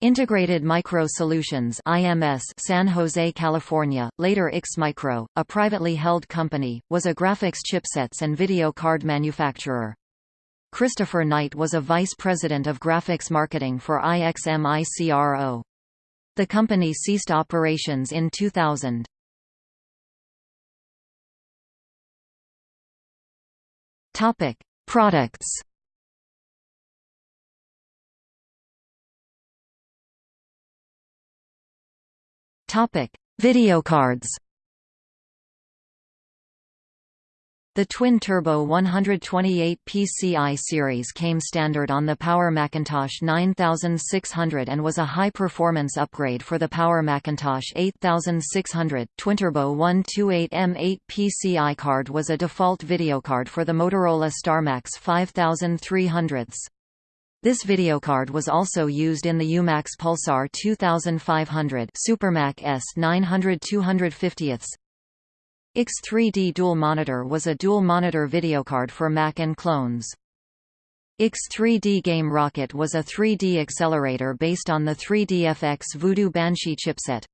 Integrated Micro Solutions IMS San Jose, California, later IXMICRO, a privately held company, was a graphics chipsets and video card manufacturer. Christopher Knight was a vice president of graphics marketing for IXMICRO. The company ceased operations in 2000. Topic: Products Topic: Videocards. The twin-turbo 128 PCI series came standard on the Power Macintosh 9600 and was a high-performance upgrade for the Power Macintosh 8600. Twin-turbo 128M8 PCI card was a default videocard for the Motorola StarMax 5300. This videocard was also used in the Umax Pulsar 2500 Supermac S 900 250 X3D Dual Monitor was a dual-monitor videocard for Mac and clones. X3D Game Rocket was a 3D accelerator based on the 3DFX Voodoo Banshee chipset.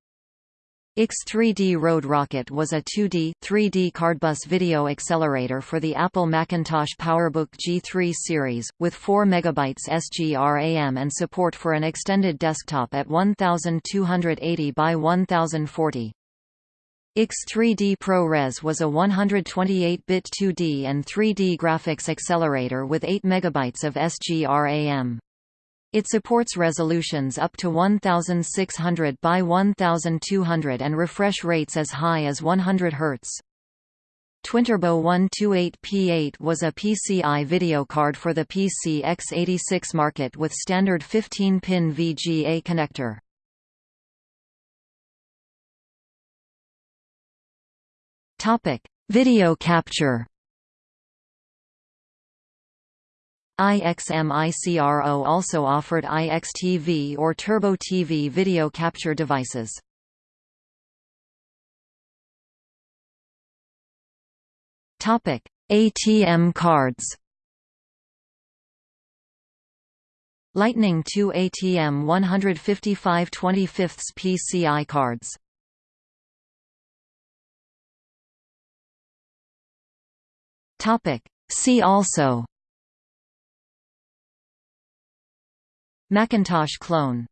X3D Road Rocket was a 2D, 3D cardbus video accelerator for the Apple Macintosh PowerBook G3 series, with 4 MB SGRAM and support for an extended desktop at 1280 by 1040. X3D ProRes was a 128-bit 2D and 3D graphics accelerator with 8 MB of SGRAM. It supports resolutions up to 1600 by 1200 and refresh rates as high as 100 Hz. Twinturbo 128P8 was a PCI video card for the PC x86 market with standard 15-pin VGA connector. Video capture IXMICRO also offered IXTV or Turbo TV video capture devices. Topic: ATM cards. Lightning 2 ATM 155 25 PCI cards. Topic: See also Macintosh clone